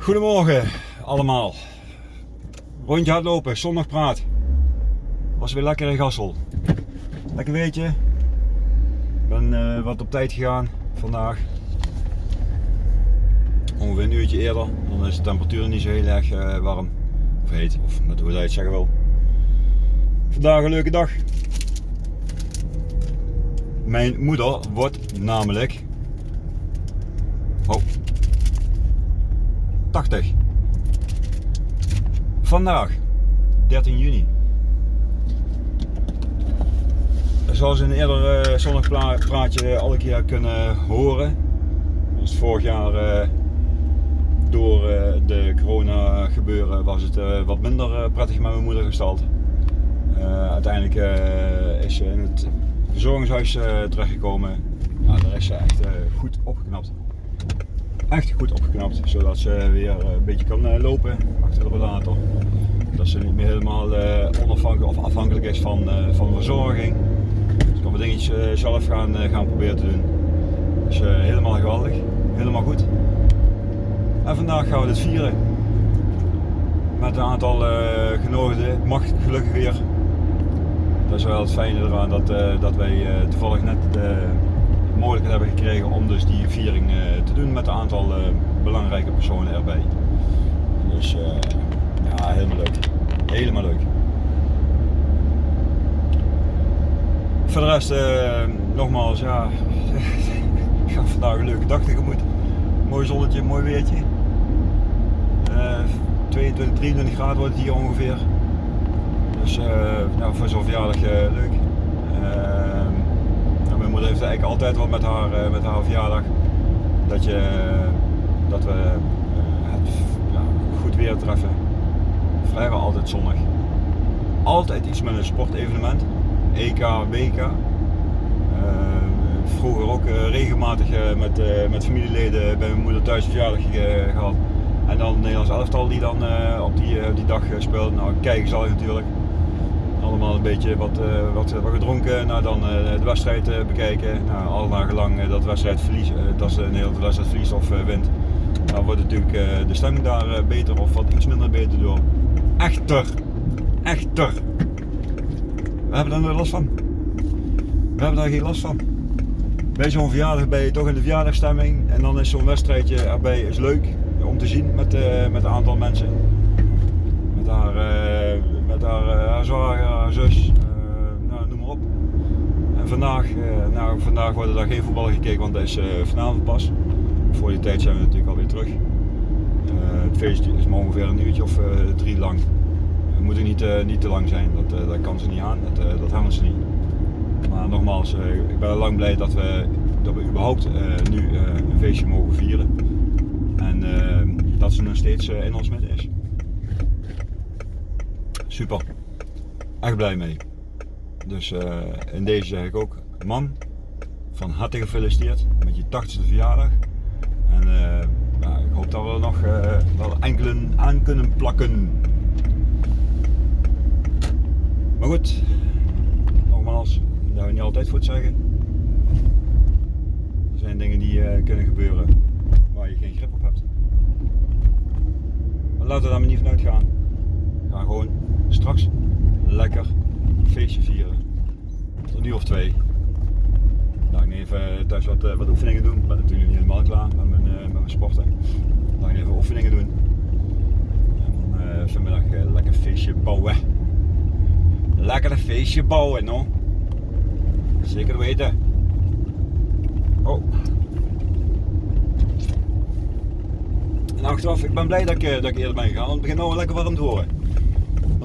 Goedemorgen allemaal. Rondje hardlopen, zondag praat. Was weer lekker in Gassel. Lekker weetje. Ik ben uh, wat op tijd gegaan vandaag. Ongeveer een uurtje eerder. Dan is de temperatuur niet zo heel erg uh, warm. Of heet, of net hoe je het zeggen wil. Vandaag een leuke dag. Mijn moeder wordt namelijk oh, 80. Vandaag, 13 juni. Zoals in een eerder uh, zonnig praatje al een keer kunnen horen, was vorig jaar uh, door uh, de corona gebeuren was het wat minder prettig met mijn moeder gesteld. uiteindelijk is ze in het verzorgingshuis terechtgekomen. Nou, daar is ze echt goed opgeknapt echt goed opgeknapt, zodat ze weer eh, een beetje kan eh, lopen achter de rollator. Dat ze niet meer helemaal eh, onafhankelijk of afhankelijk is van, van de verzorging. Ze kan wat dingetjes zelf gaan, gaan proberen te doen. Dus helemaal geweldig, helemaal goed. En vandaag gaan we dit vieren. Met een aantal genodigden, mag gelukkig weer. Dat is wel het fijne eraan dat, dat wij toevallig net mogelijkheid hebben gekregen om dus die viering te doen aantal uh, belangrijke personen erbij. Dus uh, ja, helemaal leuk. Helemaal leuk. Voor de rest, nogmaals, ja, ik ga vandaag een leuke dag tegemoet. Mooi zonnetje, mooi weertje. 22, 23 graden wordt het hier ongeveer. Dus nou, voor zo'n verjaardag leuk moeder heeft eigenlijk altijd wel met haar, eh, met haar verjaardag dat, je, dat we eh, het ja, goed weer treffen. Vrijwel altijd zonnig. Altijd iets met een sportevenement. EK, WK. Uh, vroeger ook regelmatig met, met familieleden bij mijn moeder thuis verjaardag gehad. En dan Nederlands elftal die dan op die, die dag speelt. Nou, kijken zal ik natuurlijk allemaal een beetje wat, uh, wat, wat, gedronken. Nou, dan uh, de wedstrijd uh, bekijken. Nou, al nagelang dat wedstrijd verliest, dat ze Nederland de wedstrijd verliest of wint. Dan wordt natuurlijk de stemming daar beter of wat iets minder beter door. Echter, echter. We hebben daar last van. We hebben daar geen last van. Bij zo'n verjaardag ben je toch in de verjaardagstemming en dan is zo'n wedstrijdje erbij is leuk om te zien met, met een aantal mensen. Haar met haar, uh, haar haar zus, uh, nou, noem maar op. En vandaag, nou, vandaag wordt er geen voetbal gekeken, want dat is vanavond pas. Voor die tijd zijn we natuurlijk alweer terug. het feestje is maar ongeveer een uurtje of drie lang. Het moet niet, niet te lang zijn, dat, dat kan ze niet aan, dat, dat hebben ze niet. Maar nogmaals, ik ben lang blij dat we, dat überhaupt nu een feestje mogen vieren. En dat ze nog steeds in ons midden is super. Echt blij mee. Dus uh, in deze zeg ik ook, man, van harte gefeliciteerd met je 80ste verjaardag. En uh, nou, ik hoop dat we er nog uh, wel enkele aan kunnen plakken. Maar goed, nogmaals, daar we niet altijd te zeggen. Er zijn dingen die kunnen gebeuren waar je geen grip op hebt. Maar laten we daar maar niet vanuit gaan. Ga gewoon straks lekker feestje vieren. Tot nu of twee. Dan ik even thuis wat, eh, wat oefeningen doen. Ik ben natuurlijk niet helemaal klaar met mijn, uh, met mijn sporten. Dan ik even oefeningen doen. En dan uh, vanmiddag lekker feestje bouwen. Lekker een feestje bouwen, no? Zeker weten. Oh. En achteraf, ik ben blij dat ik, dat ik eerder ben gegaan, want het begint nou lekker warm te worden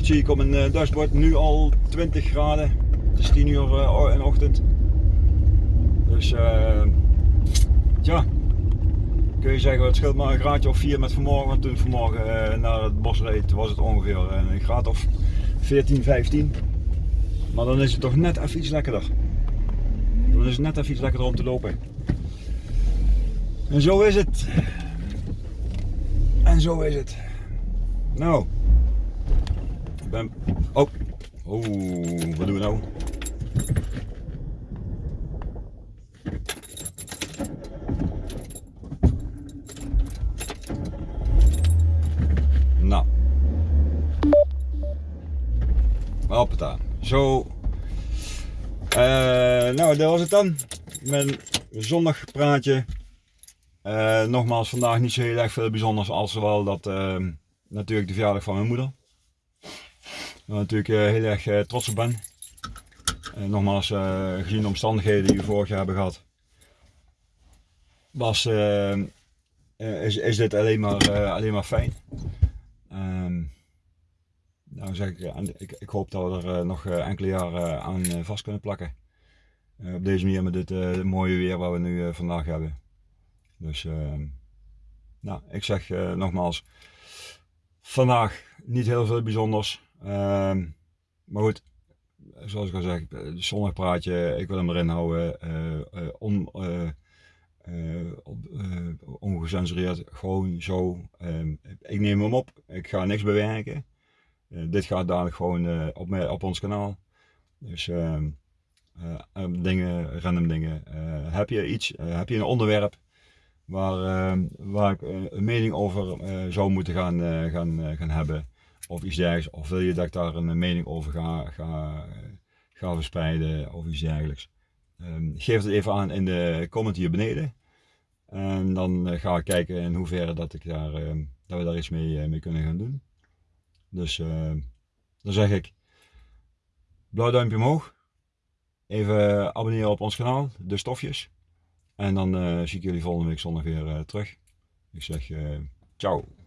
zie ik op mijn eh, dashboard nu al 20 graden. Het is 10 uur uh, in de ochtend. Dus uh, ja, kun je zeggen het scheelt maar een graadje of 4 met vanmorgen. Want toen vanmorgen uh, naar het bos reed was het ongeveer een graad of 14, 15. Maar dan is het toch net even iets lekkerder. Dan is het net even iets lekkerder om te lopen. En zo is het. En zo is het. Nou ben... Oh. Oh, wat doen we nou? Nou. Hoppata. Zo. Eh, nou, dat was het dan. Mijn zondagpraatje. Uh, eh, nogmaals, vandaag niet zo heel erg veel bijzonders als wel dat ehm, natuurlijk de verjaardag van mijn moeder. Waar natuurlijk eh, heel erg trots op ben nogmaals, gezien de omstandigheden die we vorig jaar hebben gehad, was, is, is dit alleen maar, alleen maar fijn. Um, nou zeg ik, ik, ik hoop dat we er nog enkele jaren aan vast kunnen plakken. op deze manier met dit mooie weer wat we nu vandaag hebben. Dus ehm, nou, ik zeg nogmaals, vandaag niet heel veel bijzonders. Ehm, maar goed, zoals ik al zeg, zondagpraatje, ik wil hem erin houden. Uh, on, ongecensureerd, gewoon zo. Ehm, ik neem hem op, ik ga niks bewerken. dit gaat dadelijk gewoon op, op ons kanaal. Dus dingen, random dingen. heb je iets, heb je een onderwerp waar, waar ik een mening over zou moeten gaan, gaan, gaan hebben? Of iets dergelijks. Of wil je dat ik daar een mening over ga, ga, ga verspreiden of iets dergelijks? geef het even aan in de comment hier beneden. En dan uh, ga ik kijken in hoeverre dat, ik daar, uh, dat we daar iets mee, uh, mee kunnen gaan doen. Dus dan zeg ik blauw duimpje omhoog. Even abonneren op ons kanaal, De Stofjes. En dan zie ik jullie volgende week zondag weer terug. Ik zeg ciao.